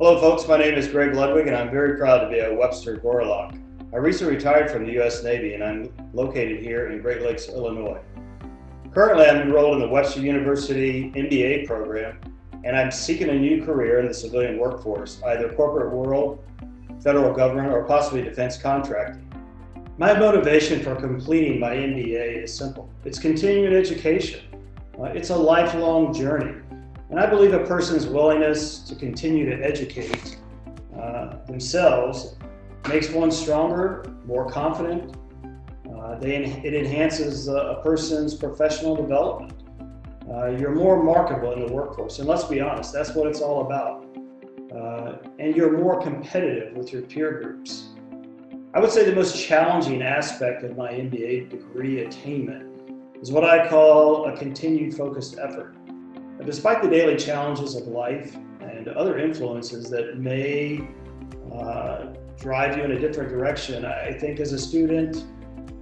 folks. My name is Greg Ludwig, and I'm very proud to be a Webster Gorlok. I recently retired from the U.S. Navy, and I'm located here in Great Lakes, Illinois. Currently, I'm enrolled in the Webster University MBA program, and I'm seeking a new career in the civilian workforce, either corporate world, federal government, or possibly defense contracting. My motivation for completing my MBA is simple. It's continuing education. Uh, it's a lifelong journey. And I believe a person's willingness to continue to educate uh, themselves makes one stronger, more confident. Uh, they, it enhances a person's professional development. Uh, you're more marketable in the workforce. And let's be honest, that's what it's all about. Uh, and you're more competitive with your peer groups. I would say the most challenging aspect of my MBA degree attainment is what I call a continued focused effort. Despite the daily challenges of life and other influences that may uh, drive you in a different direction, I think as a student,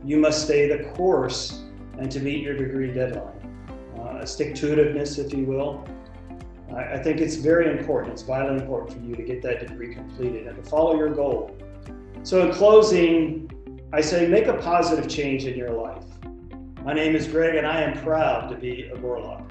you must stay the course and to meet your degree deadline. Uh, stick-to-itiveness, if you will. I, I think it's very important, it's vitally important for you to get that degree completed and to follow your goal. So in closing, I say make a positive change in your life. My name is Greg and I am proud to be a Gorlok.